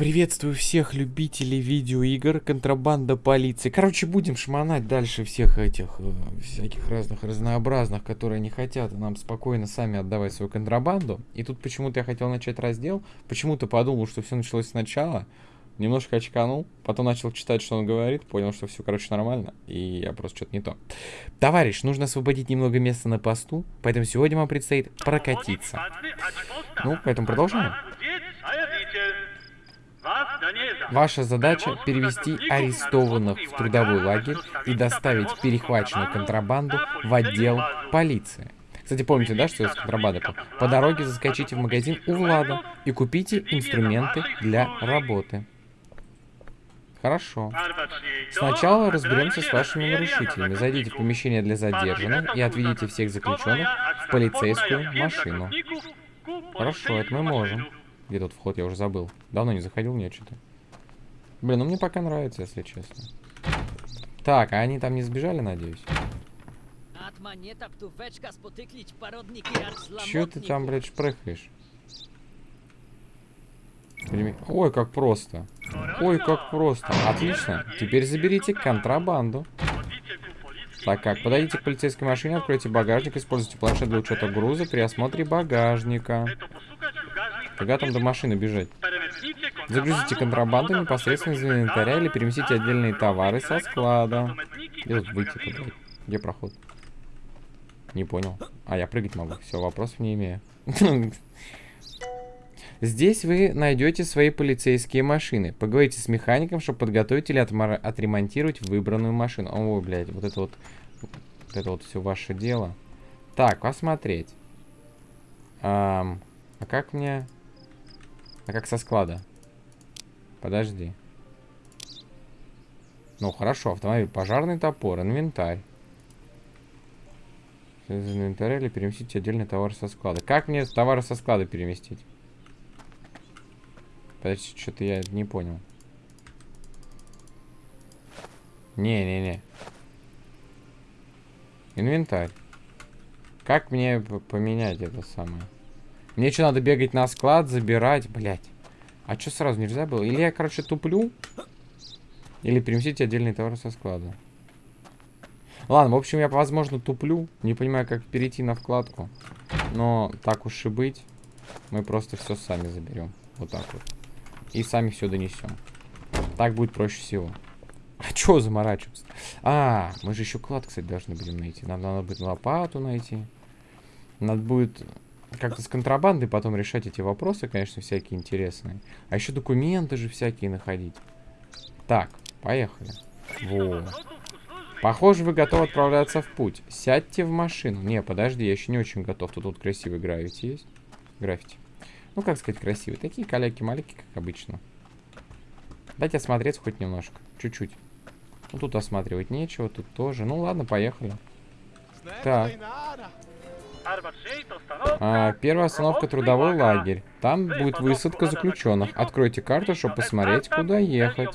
Приветствую всех любителей видеоигр, контрабанда полиции. Короче, будем шмонать дальше всех этих, э, всяких разных разнообразных, которые не хотят нам спокойно сами отдавать свою контрабанду. И тут почему-то я хотел начать раздел, почему-то подумал, что все началось сначала, немножко очканул, потом начал читать, что он говорит, понял, что все, короче, нормально, и я просто что-то не то. Товарищ, нужно освободить немного места на посту, поэтому сегодня вам предстоит прокатиться. Ну, поэтому продолжаем. Ваша задача перевести арестованных в трудовой лагерь и доставить перехваченную контрабанду в отдел полиции. Кстати, помните, да, что это контрабанда? По дороге заскочите в магазин у Влада и купите инструменты для работы. Хорошо. Сначала разберемся с вашими нарушителями. Зайдите в помещение для задержанных и отведите всех заключенных в полицейскую машину. Хорошо, это мы можем. Где тут вход, я уже забыл. Давно не заходил, нет, что-то. Блин, ну мне пока нравится, если честно. Так, а они там не сбежали, надеюсь? Чё ты там, блядь, шпрыхаешь? Ой, как просто. Ой, как просто. Отлично. Теперь заберите контрабанду. Так как, подойдите к полицейской машине, откройте багажник, используйте планшет для учета груза при осмотре багажника. Когда там до машины бежать? Загрузите контрабанду непосредственно из инвентаря или переместите отдельные товары со склада. Где выйти туда? Где проход? Не понял. А, я прыгать могу. Все, вопросов не имею. Здесь вы найдете свои полицейские машины. Поговорите с механиком, чтобы подготовить или отремонтировать выбранную машину. О, блядь, вот это вот... Вот это вот все ваше дело. Так, посмотреть. Эм, а как мне... А как со склада? Подожди. Ну, хорошо, автомобиль, пожарный топор, инвентарь. Из инвентаря или переместить отдельный товар со склада. Как мне товары со склада переместить? Подожди, что-то я не понял. Не-не-не. Инвентарь. Как мне поменять это самое? Мне что, надо бегать на склад, забирать? Блять. А что сразу нельзя было? Или я, короче, туплю? Или переместить отдельный товар со склада? Ладно, в общем, я, возможно, туплю. Не понимаю, как перейти на вкладку. Но так уж и быть. Мы просто все сами заберем. Вот так вот. И сами все донесем. Так будет проще всего. А чё заморачиваться? А, мы же еще клад, кстати, должны будем найти. Нам надо будет лопату найти. Надо будет как-то с контрабандой потом решать эти вопросы, конечно, всякие интересные. А еще документы же всякие находить. Так, поехали. Вот. Похоже, вы готовы отправляться в путь. Сядьте в машину. Не, подожди, я еще не очень готов. Тут вот красивый граффити есть. Граффити. Ну, как сказать, красивый. Такие каляки-маляки, как обычно. Дайте осмотреться хоть немножко. Чуть-чуть. Ну, тут осматривать нечего, тут тоже. Ну, ладно, поехали. Так. А, первая остановка трудовой лагерь. Там будет высадка заключенных. Откройте карту, чтобы посмотреть, куда ехать.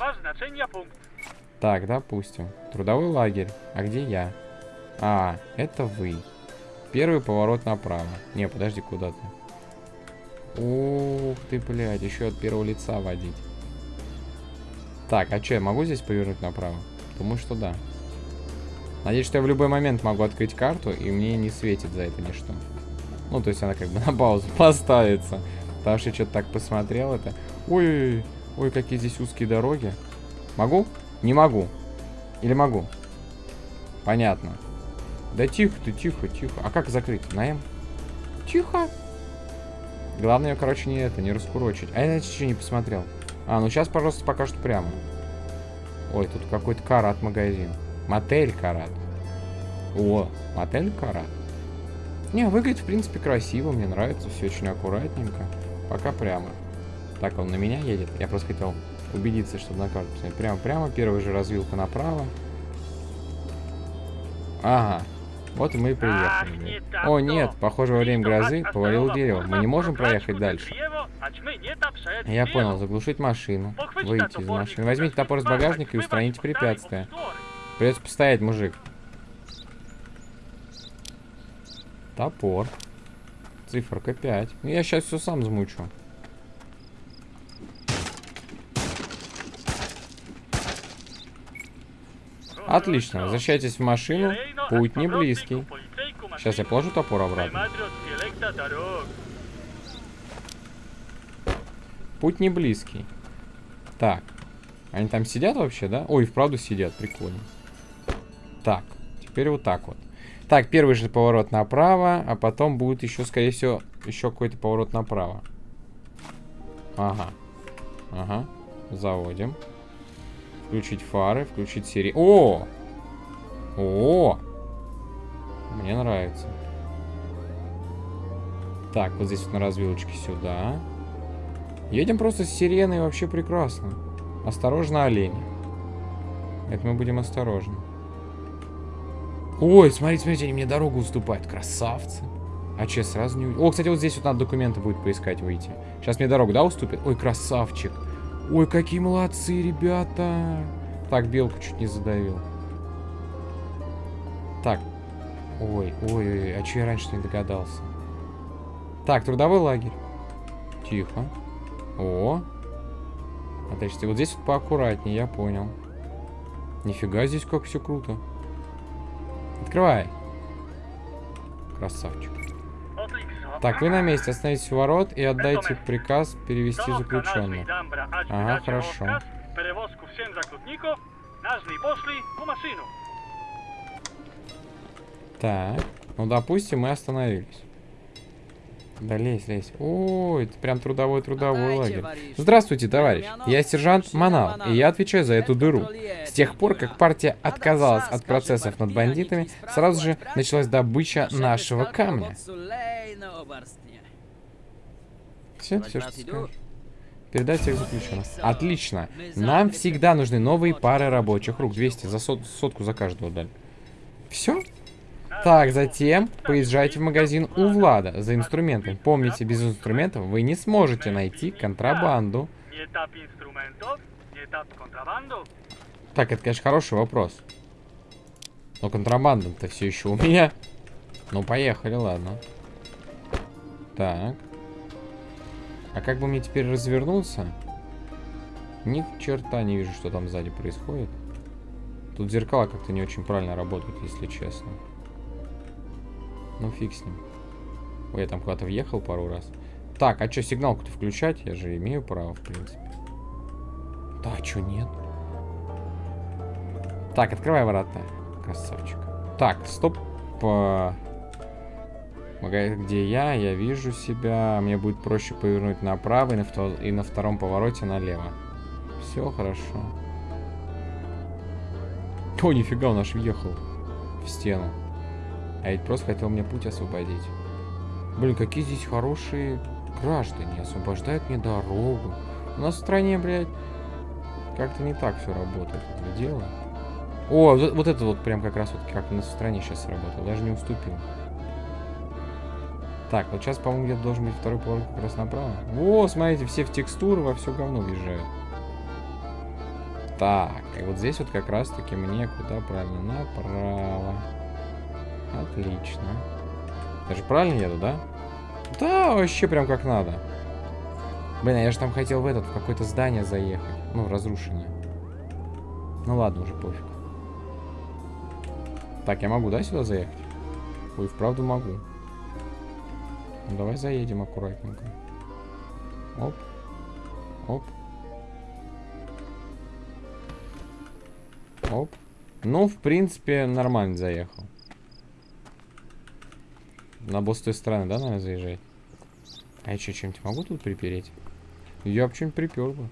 Так, допустим. Трудовой лагерь. А где я? А, это вы. Первый поворот направо. Не, подожди, куда ты? Ух ты, блядь, еще от первого лица водить. Так, а что, я могу здесь повернуть направо? Думаю, что да. Надеюсь, что я в любой момент могу открыть карту, и мне не светит за это ничто. Ну, то есть она как бы на паузу поставится. Потому что я что-то так посмотрел это. Ой, ой, какие здесь узкие дороги. Могу? Не могу. Или могу? Понятно. Да тихо ты, тихо, тихо. А как закрыть? На М? Тихо. Главное ее, короче, не это, не раскурочить. А я, еще не посмотрел. А, ну сейчас, пожалуйста, пока что прямо. Ой, тут какой-то карат магазин. Мотель Карат. О, мотель Карат. Не, выглядит, в принципе, красиво. Мне нравится. Все очень аккуратненько. Пока прямо. Так, он на меня едет. Я просто хотел убедиться, чтобы на карту посмотреть. Прямо, прямо. Первая же развилка направо. Ага. Вот мы и приехали. О, нет, похоже, во время грозы повалил дерево. Мы не можем проехать дальше. Я понял, заглушить машину. Выйти из машины. Возьмите топор из багажника и устраните препятствие. Придется постоять, мужик. Топор. Циферка 5. Ну, я сейчас все сам замучу. Отлично, возвращайтесь в машину. Путь не близкий. Сейчас я положу топор обратно. Путь не близкий. Так. Они там сидят вообще, да? Ой, вправду сидят, прикольно. Так, теперь вот так вот. Так, первый же поворот направо, а потом будет еще, скорее всего, еще какой-то поворот направо. Ага. Ага. Заводим. Включить фары, включить серии. О! О! Мне нравится. Так, вот здесь вот на развилочке сюда. Едем просто с сиреной, вообще прекрасно. Осторожно, олени. Это мы будем осторожны. Ой, смотрите, смотрите, они мне дорогу уступают. Красавцы. А че, сразу не... О, кстати, вот здесь вот надо документы будет поискать, выйти. Сейчас мне дорогу, да, уступит? Ой, красавчик. Ой, какие молодцы, ребята. Так, белку чуть не задавил. Так. Ой, ой, ой, а че я раньше не догадался? Так, трудовой лагерь. Тихо. О. Отлично. Вот здесь вот поаккуратнее, я понял. Нифига здесь как все круто. Открывай. Красавчик. Так, вы на месте. Остановитесь у ворот и отдайте приказ перевести заключенных. Ага, хорошо. Так, ну допустим, мы остановились. Да лезь, лезь. Ой, это прям трудовой-трудовой лагерь. Здравствуйте, товарищ. Я сержант Манал, и я отвечаю за эту дыру. С тех пор, как партия отказалась от процессов над бандитами, сразу же началась добыча нашего камня. Все, все, что скажешь. Передать всех заключенных. Отлично. Нам всегда нужны новые пары рабочих рук. 200 за сот, сотку за каждого дали. Все? Так, затем поезжайте в магазин у Влада за инструментами. Помните, без инструментов вы не сможете найти контрабанду. Так, это, конечно, хороший вопрос. Но контрабанда-то все еще у меня. Ну, поехали, ладно. Так. А как бы мне теперь развернуться? Ни черта не вижу, что там сзади происходит. Тут зеркала как-то не очень правильно работают, если честно. Ну, фиг с ним. Ой, я там куда-то въехал пару раз. Так, а что, сигналку-то включать? Я же имею право, в принципе. Да, а что, нет? Так, открывай ворота. Красавчик. Так, стоп. Где я? Я вижу себя. Мне будет проще повернуть направо и на, и на втором повороте налево. Все хорошо. О, нифига, он аж въехал в стену. А ведь просто хотел мне путь освободить. Блин, какие здесь хорошие граждане. Освобождают мне дорогу. У нас в стране, блядь, как-то не так все работает. Это дело. О, вот, это вот прям как раз вот как у нас в стране сейчас работало. Даже не уступил. Так, вот сейчас, по-моему, где-то должен быть второй поворот как раз направо. О, смотрите, все в текстуры во все говно въезжают. Так, и вот здесь вот как раз-таки мне куда правильно? Направо. Отлично. Я же правильно еду, да? Да, вообще прям как надо. Блин, а я же там хотел в этот, в какое-то здание заехать. Ну, разрушенное. Ну ладно, уже пофиг. Так, я могу, да, сюда заехать? Ой, вправду могу. Ну, давай заедем аккуратненько. Оп. Оп. Оп. Ну, в принципе, нормально заехал. На босс той стороны, да, наверное, заезжать? А я что, чем-нибудь могу тут припереть? Я бы что-нибудь припер бы.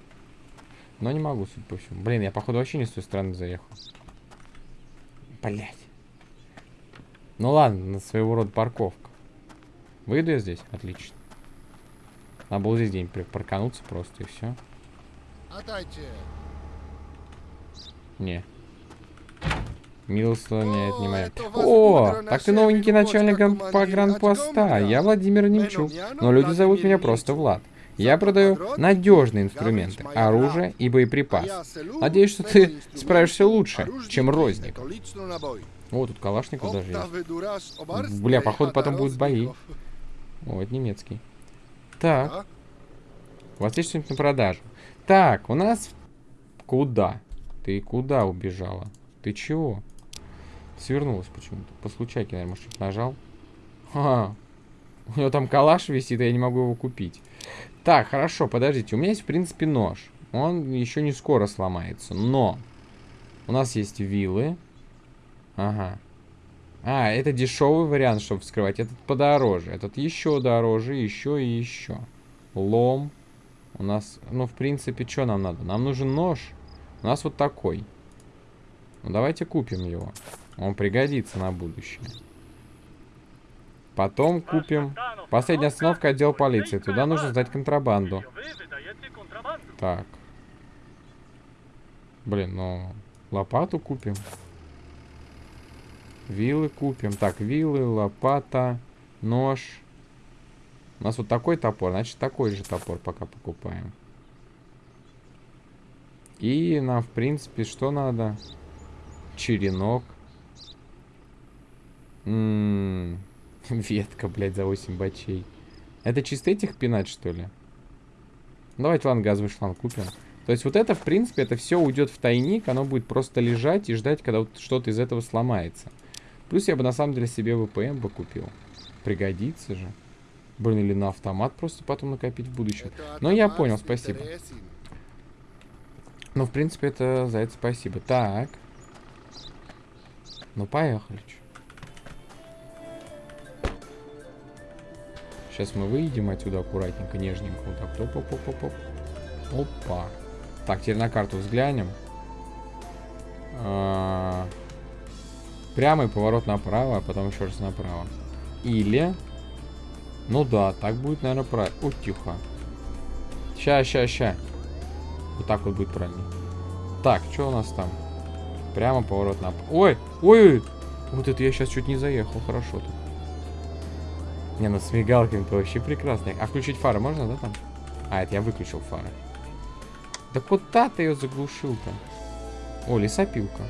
Но не могу, судя по всему. Блин, я, походу, вообще не с той стороны заехал. Блять. Ну ладно, своего рода парковка. Выйду я здесь? Отлично. Надо было здесь где-нибудь паркануться просто и все. Не. Милостыня отнимает. О, так ты новенький начальник погранпоста. Я Владимир Немчук, но люди зовут меня просто Влад. Я продаю надежные инструменты, оружие и боеприпасы. Надеюсь, что ты справишься лучше, чем розник. О, тут Калашников даже есть. Бля, походу потом будут бои. О, это немецкий. Так. У вас есть что-нибудь на продажу? Так, у нас... Куда? Ты куда убежала? Ты чего? Свернулась почему-то. По случайке, наверное, может, нажал. Ха, у него там калаш висит, а я не могу его купить. Так, хорошо, подождите. У меня есть, в принципе, нож. Он еще не скоро сломается. Но у нас есть вилы. Ага. А, это дешевый вариант, чтобы вскрывать. Этот подороже. Этот еще дороже, еще и еще. Лом. У нас, ну, в принципе, что нам надо? Нам нужен нож. У нас вот такой. Ну, давайте купим его. Он пригодится на будущее. Потом купим... Последняя остановка отдел полиции. Туда нужно сдать контрабанду. Так. Блин, ну... Лопату купим. Вилы купим. Так, вилы, лопата, нож. У нас вот такой топор. Значит, такой же топор пока покупаем. И нам, в принципе, что надо? Черенок. М -м -м, ветка, блядь, за 8 бачей. Это чисто этих пинать, что ли? Давайте, ладно, газовый шланг купим. То есть вот это, в принципе, это все уйдет в тайник, оно будет просто лежать и ждать, когда вот что-то из этого сломается. Плюс я бы на самом деле себе ВПМ бы купил. Пригодится же. Блин, или на автомат просто потом накопить в будущем. Но я понял, спасибо. Ну, в принципе, это за это спасибо. Так. Ну, поехали. Сейчас мы выйдем отсюда аккуратненько, нежненько. Вот так. Оп, оп, оп, оп, оп. Опа. Так, теперь на карту взглянем. А. Прямый поворот направо, а потом еще раз направо. Или... Ну да, так будет, наверное, правильно. О, тихо. Ща, ща, ща. Вот так вот будет правильно. Так, что у нас там? Прямо поворот направо. Ой, ой, вот это я сейчас чуть не заехал. Хорошо тут. Не, ну с мигалками-то вообще прекрасно. А включить фары можно, да, там? А, это я выключил фары. Да куда ты ее заглушил-то? О, лесопилка.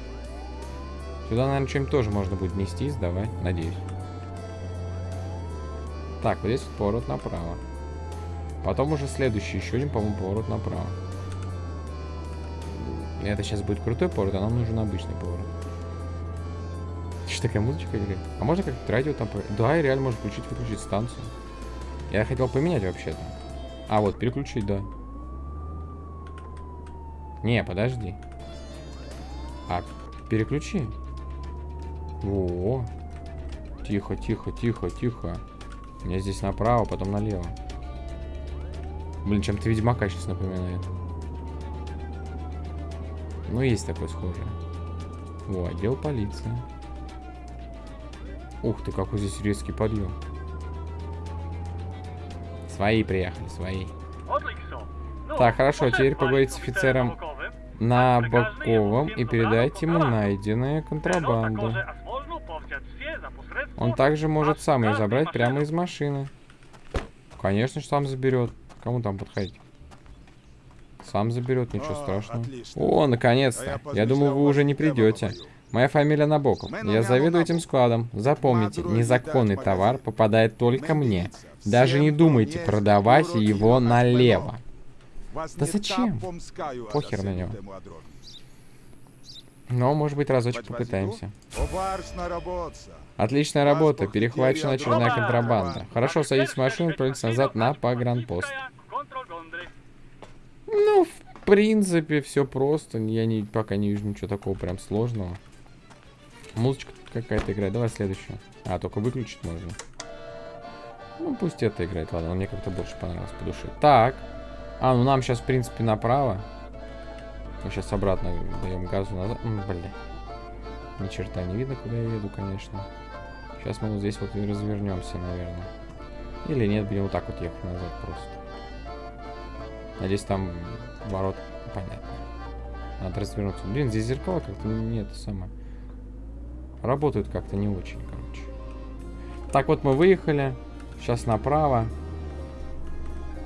Сюда, наверное, чем тоже можно будет нести, сдавать, надеюсь. Так, вот здесь вот поворот направо. Потом уже следующий, еще один, по-моему, поворот направо. Это сейчас будет крутой поворот, а нам нужен обычный поворот. Такая музычка играет? А можно как-то радио там... Да, и реально можно включить-выключить станцию. Я хотел поменять вообще-то. А, вот, переключить, да. Не, подожди. А, переключи. О, Тихо, тихо, тихо, тихо. Мне здесь направо, потом налево. Блин, чем-то Ведьмака сейчас напоминает. Ну, есть такое схожее. О, отдел полиции. Ух ты, какой здесь резкий подъем. Свои приехали, свои. Так, хорошо, теперь поговорить с офицером на Боковом и передать ему найденные контрабанду. Он также может сам ее забрать прямо из машины. Конечно, сам заберет. Кому там подходить? Сам заберет, ничего страшного. О, наконец-то. Я думал, вы уже не придете. Моя фамилия Набоков. Я заведую этим складом. Запомните, незаконный товар попадает только мне. Даже не думайте продавать его налево. Да зачем? Похер на него. Но, может быть, разочек попытаемся. Отличная работа. Перехвачена очередная контрабанда. Хорошо, садитесь в машину и отправитесь назад на погранпост. Ну, в принципе, все просто. Я не, пока не вижу ничего такого прям сложного. Музычка какая-то играет. Давай следующую. А, только выключить можно. Ну, пусть это играет. Ладно, мне как-то больше понравилось по душе. Так. А, ну нам сейчас, в принципе, направо. Мы сейчас обратно даем газу назад. М, бля. Ни черта не видно, куда я еду, конечно. Сейчас мы вот здесь вот и развернемся, наверное. Или нет, будем вот так вот ехать назад просто. Надеюсь, там ворот понятно. Надо развернуться. Блин, здесь зеркала как-то нет, самое. Работают как-то не очень, короче. Так вот мы выехали. Сейчас направо.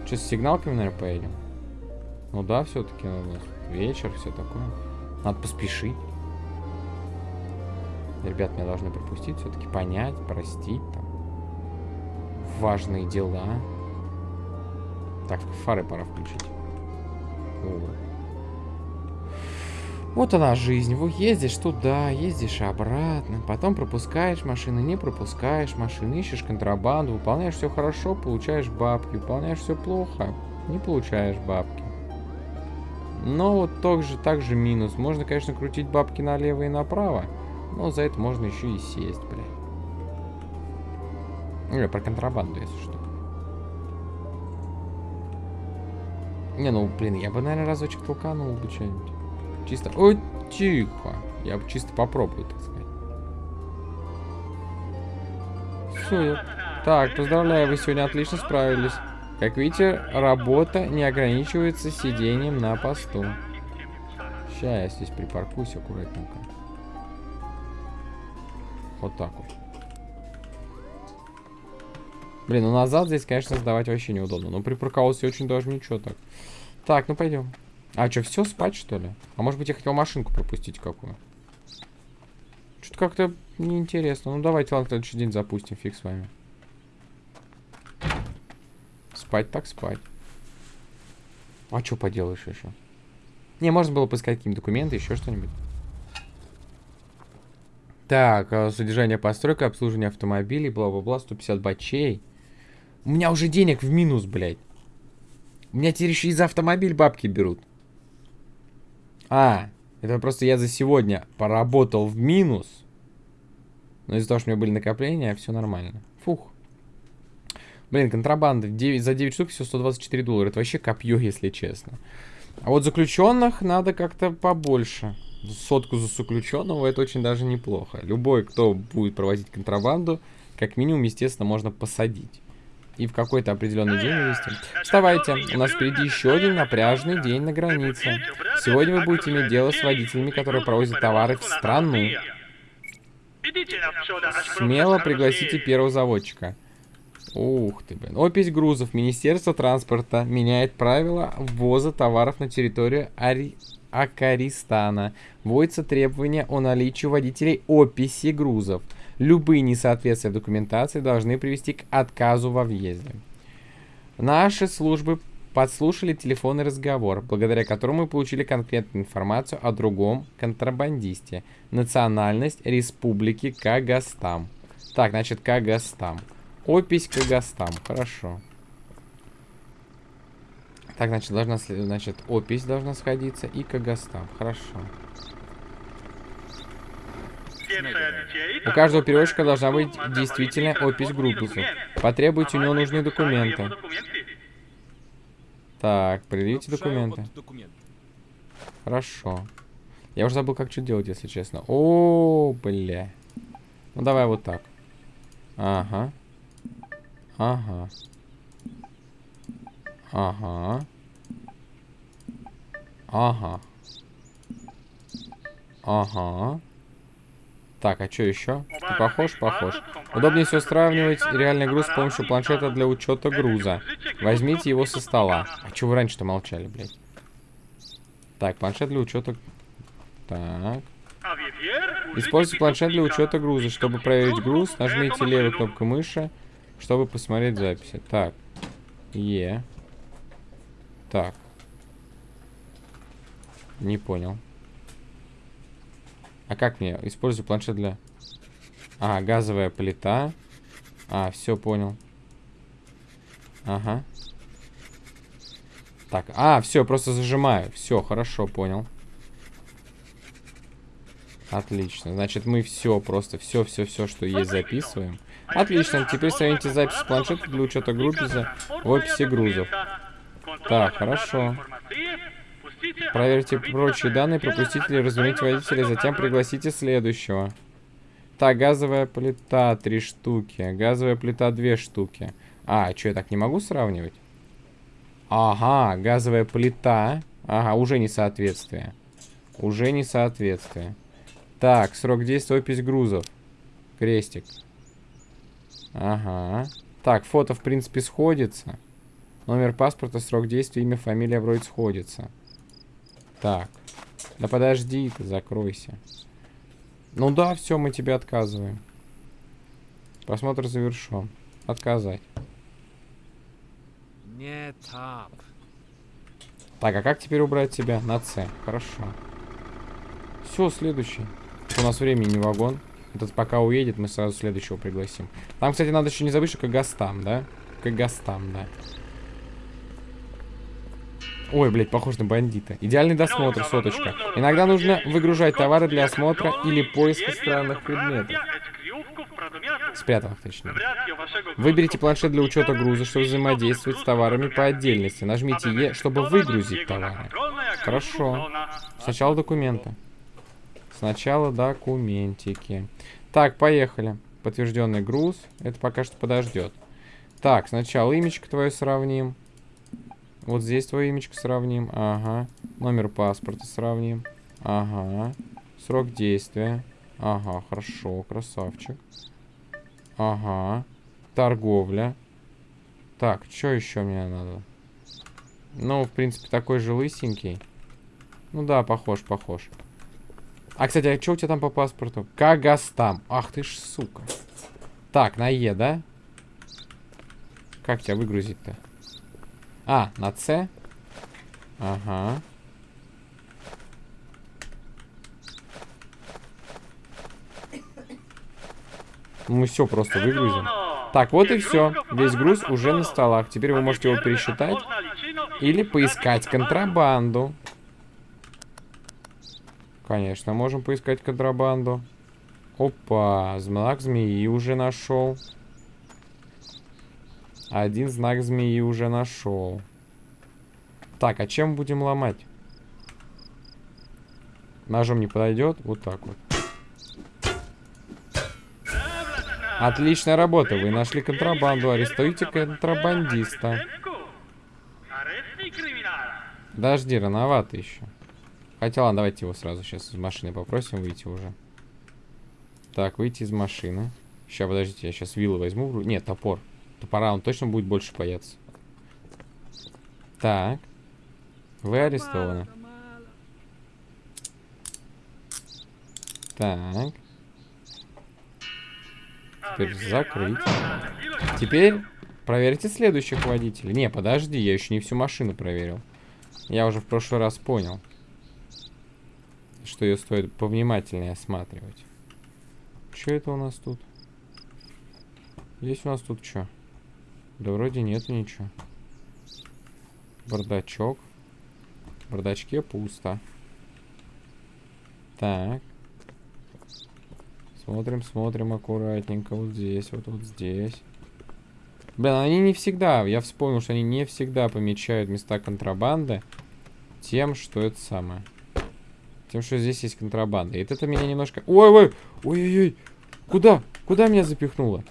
Что, с сигналками, наверное, поедем? Ну да, все-таки у нас вечер, все такое. Надо поспешить. Ребят, меня должны пропустить, все-таки понять, простить там. Важные дела. Так, фары пора включить. О. Вот она жизнь. Вы ездишь туда, ездишь обратно, потом пропускаешь машины, не пропускаешь машины, ищешь контрабанду, выполняешь все хорошо, получаешь бабки, выполняешь все плохо, не получаешь бабки. Но вот также, также минус. Можно, конечно, крутить бабки налево и направо, но за это можно еще и сесть, блядь. Ну, я про контрабанду, если что. Не, ну, блин, я бы, наверное, разочек толканул бы что-нибудь. Чисто... Ой, тихо. Я бы чисто попробую, так сказать. Все. Так, поздравляю, вы сегодня отлично справились. Как видите, работа не ограничивается сидением на посту. Сейчас я здесь припаркуюсь аккуратненько. Вот так вот. Блин, ну назад здесь, конечно, сдавать вообще неудобно. Но припарковался очень даже ничего так. Так, ну пойдем. А, что, все, спать, что ли? А может быть, я хотел машинку пропустить какую? Что-то как-то неинтересно. Ну, давайте, ладно, следующий день запустим, фиг с вами. Спать так спать. А что поделаешь еще? Не, можно было поискать какие-нибудь документы, еще что-нибудь. Так, а, содержание постройка, обслуживание автомобилей, бла-бла-бла, 150 бачей. У меня уже денег в минус, блядь. У меня теперь еще и за автомобиль бабки берут. А, это просто я за сегодня поработал в минус. Но из-за того, что у меня были накопления, все нормально. Фух. Блин, контрабанда. 9, за 9 штук все 124 доллара. Это вообще копье, если честно. А вот заключенных надо как-то побольше. Сотку за заключенного это очень даже неплохо. Любой, кто будет проводить контрабанду, как минимум, естественно, можно посадить и в какой-то определенный день вывести. Вставайте, у нас впереди еще один напряжный день на границе. Сегодня вы будете иметь дело с водителями, которые провозят товары в страну. Смело пригласите первого заводчика. Ух ты, блин. Опись грузов. Министерство транспорта меняет правила ввоза товаров на территорию Ари... Акаристана. Вводится требование о наличии водителей описи грузов. Любые несоответствия документации должны привести к отказу во въезде. Наши службы подслушали телефонный разговор, благодаря которому мы получили конкретную информацию о другом контрабандисте. Национальность Республики Кагастам. Так, значит, Кагастам. Опись Кагастам. Хорошо. Так, значит, должна, значит, опись должна сходиться и Кагастам. Хорошо. У каждого перевозчика должна быть действительно опись группы. Потребуйте у него нужные документы. Так, предъявите документы. Хорошо. Я уже забыл, как что делать, если честно. О, бля. Ну, давай вот так. Ага. Ага. Ага. Ага. Ага. Так, а что еще? Ты похож? Похож. Удобнее всего сравнивать реальный груз с помощью планшета для учета груза. Возьмите его со стола. А что вы раньше-то молчали, блядь? Так, планшет для учета... Так. Используйте планшет для учета груза. Чтобы проверить груз, нажмите левую кнопку мыши, чтобы посмотреть записи. Так. Е. Так. Не понял. А как мне? Использую планшет для... А, газовая плита. А, все, понял. Ага. Так, а, все, просто зажимаю. Все, хорошо, понял. Отлично. Значит, мы все, просто все-все-все, что есть, записываем. Отлично. Теперь сравните запись планшета для учета группы в описи грузов. Так, хорошо. Проверьте прочие данные, пропустите или разверните водителя, затем пригласите следующего. Так, газовая плита три штуки, газовая плита две штуки. А, что, я так не могу сравнивать? Ага, газовая плита. Ага, уже несоответствие. Уже несоответствие. Так, срок действия, опись грузов. Крестик. Ага. Так, фото, в принципе, сходится. Номер паспорта, срок действия, имя, фамилия вроде сходится. Так. Да подожди ты, закройся. Ну да, все, мы тебе отказываем. Просмотр завершен. Отказать. Не тап. Так, а как теперь убрать тебя? На С. Хорошо. Все, следующий. У нас времени не вагон. Этот пока уедет, мы сразу следующего пригласим. Там, кстати, надо еще не забыть, что Кагастам, да? Кагастам, да. Ой, блядь, похож на бандита. Идеальный досмотр, соточка. Иногда нужно выгружать товары для осмотра или поиска странных предметов. Спрятанных, точнее. Выберите планшет для учета груза, чтобы взаимодействовать с товарами по отдельности. Нажмите Е, чтобы выгрузить товары. Хорошо. Сначала документы. Сначала документики. Так, поехали. Подтвержденный груз. Это пока что подождет. Так, сначала имечко твое сравним. Вот здесь твое имечко сравним. Ага. Номер паспорта сравним. Ага. Срок действия. Ага, хорошо, красавчик. Ага. Торговля. Так, что еще мне надо? Ну, в принципе, такой же лысенький. Ну да, похож, похож. А, кстати, а что у тебя там по паспорту? Кагастам. Ах ты ж, сука. Так, на Е, да? Как тебя выгрузить-то? А, на С? Ага. Мы все просто выгрузим. Так, вот и все. Весь груз уже на столах. Теперь вы можете его пересчитать или поискать контрабанду. Конечно, можем поискать контрабанду. Опа, знак змеи уже нашел. Один знак змеи уже нашел. Так, а чем будем ломать? Ножом не подойдет? Вот так вот. Отличная работа. Вы нашли контрабанду. Арестуйте контрабандиста. Подожди, рановато еще. Хотя ладно, давайте его сразу сейчас из машины попросим выйти уже. Так, выйти из машины. Сейчас, подождите, я сейчас виллы возьму. Нет, топор. Топора он точно будет больше бояться. Так. Вы арестованы. Так. Теперь закрыть. Теперь проверьте следующих водителей. Не, подожди, я еще не всю машину проверил. Я уже в прошлый раз понял что ее стоит повнимательнее осматривать. Что это у нас тут? Есть у нас тут что? Да вроде нет ничего. Бардачок. В бардачке пусто. Так. Смотрим, смотрим аккуратненько. Вот здесь, вот, вот здесь. Блин, они не всегда, я вспомнил, что они не всегда помечают места контрабанды тем, что это самое. Тем, что здесь есть контрабанда. И это меня немножко... Ой-ой! Ой-ой-ой! Куда? Куда меня запихнуло?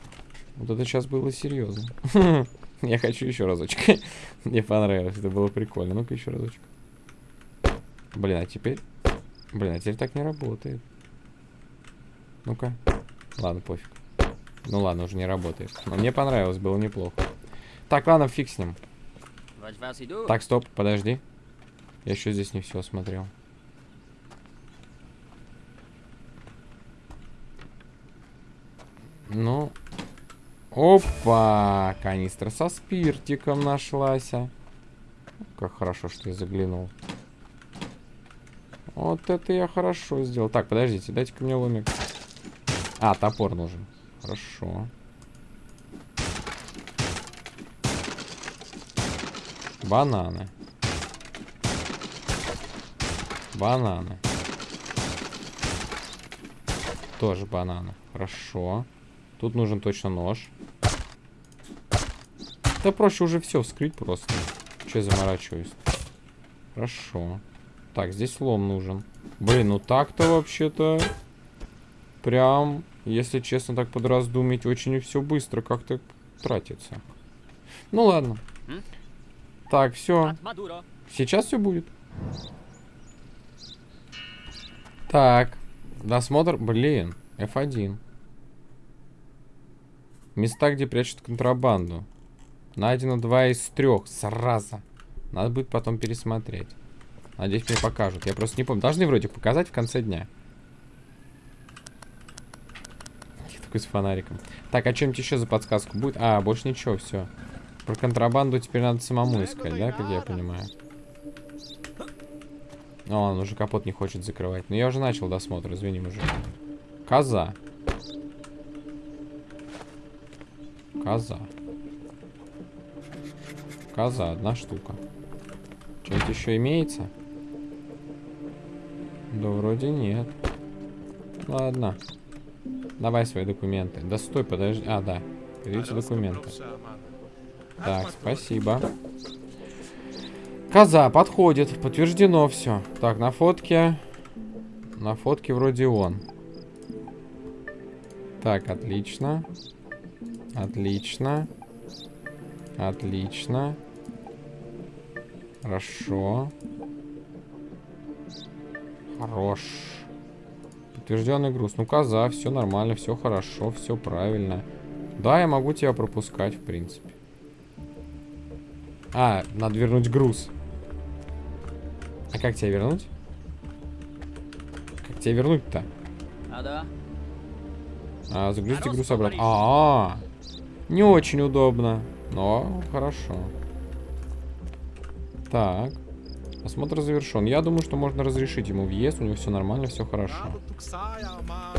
Вот это сейчас было серьезно. Я хочу еще разочек. Мне понравилось. Это было прикольно. Ну-ка еще разочек. Блин, а теперь... Блин, а теперь так не работает. Ну-ка. Ладно, пофиг. Ну ладно, уже не работает. Но мне понравилось, было неплохо. Так, ладно, фиг с ним. Так, стоп, подожди. Я еще здесь не все осмотрел. Ну. Опа! Канистра со спиртиком нашлась. Как хорошо, что я заглянул. Вот это я хорошо сделал. Так, подождите, дайте-ка мне ломик. А, топор нужен. Хорошо. Бананы. Бананы. Тоже бананы. Хорошо. Тут нужен точно нож. Да проще уже все вскрыть просто. Че заморачиваюсь? Хорошо. Так, здесь лом нужен. Блин, ну так-то вообще-то... Прям, если честно так подраздумить, очень все быстро как-то тратится. Ну ладно. Так, все. Сейчас все будет. Так. Досмотр. Блин. F1. Места, где прячут контрабанду. Найдено два из трех. Сразу. Надо будет потом пересмотреть. Надеюсь, мне покажут. Я просто не помню. Должны вроде показать в конце дня. Я такой с фонариком. Так, а что-нибудь еще за подсказку будет? А, больше ничего, все. Про контрабанду теперь надо самому искать, да, как я понимаю? О, он уже капот не хочет закрывать. Но я уже начал досмотр, извини, мужик. Коза. Коза. Коза, одна штука. Что-нибудь еще имеется? Да вроде нет. Ладно. Давай свои документы. Да стой, подожди. А, да. Видите документы. Так, спасибо. Коза, подходит. Подтверждено все. Так, на фотке... На фотке вроде он. Так, отлично. Отлично. Отлично. Хорошо. Хорош. Подтвержденный груз. Ну, коза, все нормально, все хорошо, все правильно. Да, я могу тебя пропускать, в принципе. А, надо вернуть груз. А как тебя вернуть? Как тебя вернуть-то? А да? А, загрузите груз обратно. А, -а, а, не очень удобно, но хорошо. Так. Осмотр завершен. Я думаю, что можно разрешить ему въезд. У него все нормально, все хорошо.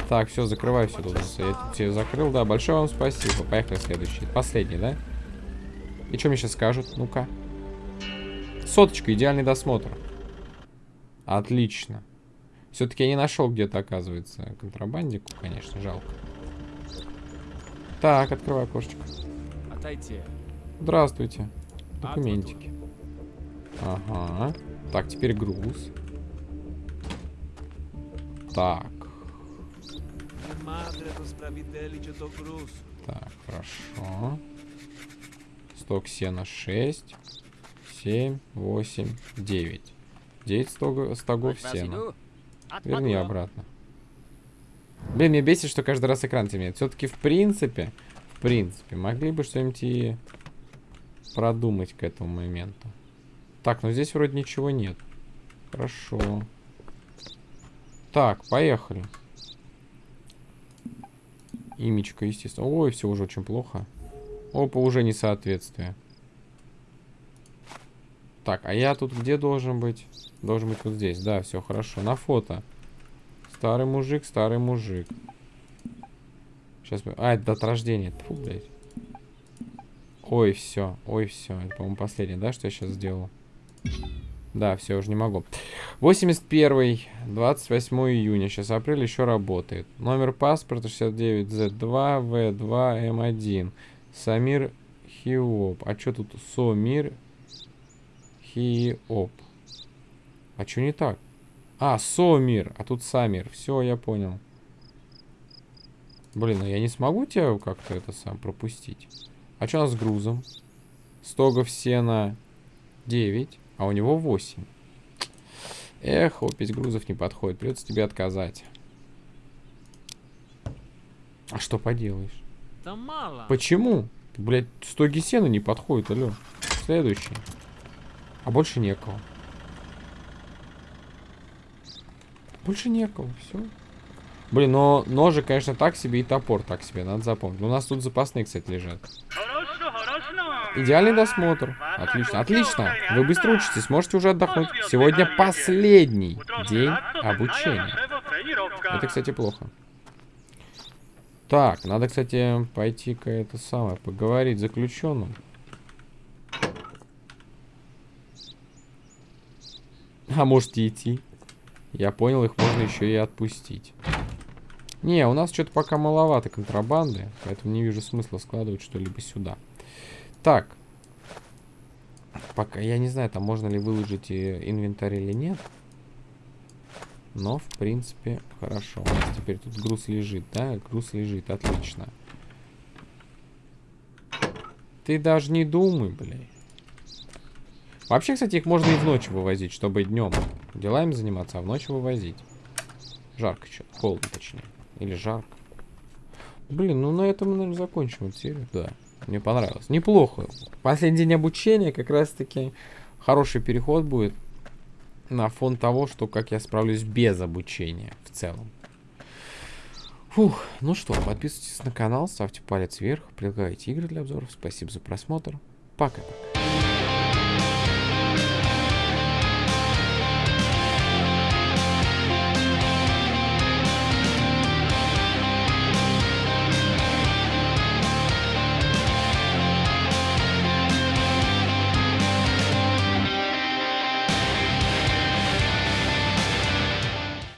Так, все, закрывай все тут. Я тебе закрыл, да. Большое вам спасибо. Поехали следующий. Последний, да? И что мне сейчас скажут? Ну-ка. Соточка, идеальный досмотр. Отлично. Все-таки я не нашел где-то, оказывается, контрабандику, конечно, жалко. Так, открывай окошечко. Здравствуйте. Документики. Ага. Так, теперь груз. Так. Так, хорошо. Сток сена 6, 7, 8, 9. 9 стогов, стогов сена. Верни обратно. Блин, мне бесит, что каждый раз экран темнеет. Все-таки, в принципе, в принципе, могли бы что-нибудь и продумать к этому моменту. Так, ну здесь вроде ничего нет. Хорошо. Так, поехали. Имечко, естественно. Ой, все уже очень плохо. Опа, уже несоответствие. Так, а я тут где должен быть? Должен быть вот здесь. Да, все хорошо. На фото. Старый мужик, старый мужик. Сейчас мы... А, это от рождения. Фу, блядь. Ой, все. Ой, все. Это, по-моему, последнее, да, что я сейчас сделал? Да, все, уже не могу. 81 28 июня. Сейчас апрель еще работает. Номер паспорта 69Z2V2M1. Самир Хиоп. А что тут? Сомир Хиоп. А что не так? А, Сомир. А тут Самир. Все, я понял. Блин, а я не смогу тебя как-то это сам пропустить. А что у нас с грузом? Стогов сена 9. А у него 8. Эх, опись грузов не подходит. Придется тебе отказать. А что поделаешь? Да мало. Почему? Блять, стоги сена не подходит, алло. Следующий. А больше некого. Больше некого, все. Блин, но ножи, конечно, так себе и топор так себе, надо запомнить. У нас тут запасные, кстати, лежат. Идеальный досмотр. Отлично, отлично. Вы быстро учитесь, можете уже отдохнуть. Сегодня последний день обучения. Это, кстати, плохо. Так, надо, кстати, пойти-ка это самое, поговорить с заключенным. А можете идти. Я понял, их можно еще и отпустить. Не, у нас что-то пока маловато контрабанды, поэтому не вижу смысла складывать что-либо сюда. Так. Пока, я не знаю, там можно ли выложить инвентарь или нет. Но, в принципе, хорошо. У нас теперь тут груз лежит, да? Груз лежит, отлично. Ты даже не думай, блядь. Вообще, кстати, их можно и в ночь вывозить, чтобы днем делами заниматься, а в ночь вывозить. Жарко что-то, холодно точнее. Или жарко. Блин, ну на этом мы, наверное, закончим эту серию, да. Мне понравилось. Неплохо. Последний день обучения как раз-таки хороший переход будет на фон того, что как я справлюсь без обучения в целом. Фух, ну что, подписывайтесь на канал, ставьте палец вверх, предлагайте игры для обзоров. Спасибо за просмотр. Пока-пока.